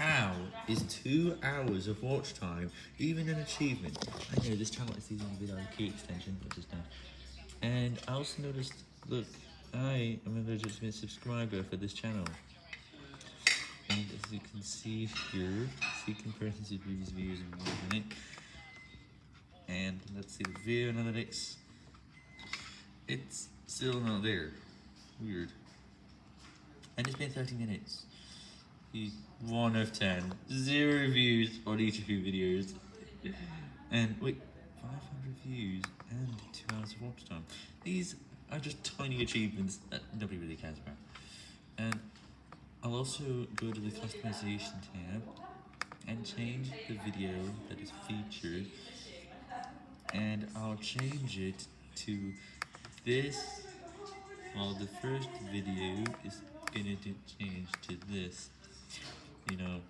How is two hours of watch time even an achievement? I know this channel is using a video key extension, which is done. And I also noticed, look, I am a legitimate subscriber for this channel. And as you can see here, see comparisons of previous views in one minute. And let's see the video analytics. It's still not there. Weird. And it's been 30 minutes. He's 1 of 10. Zero views on each of your videos. And wait, 500 views and 2 hours of watch time. These are just tiny achievements that nobody really cares about. And I'll also go to the customization tab and change the video that is featured. And I'll change it to this. Well, the first video is gonna change to this you know,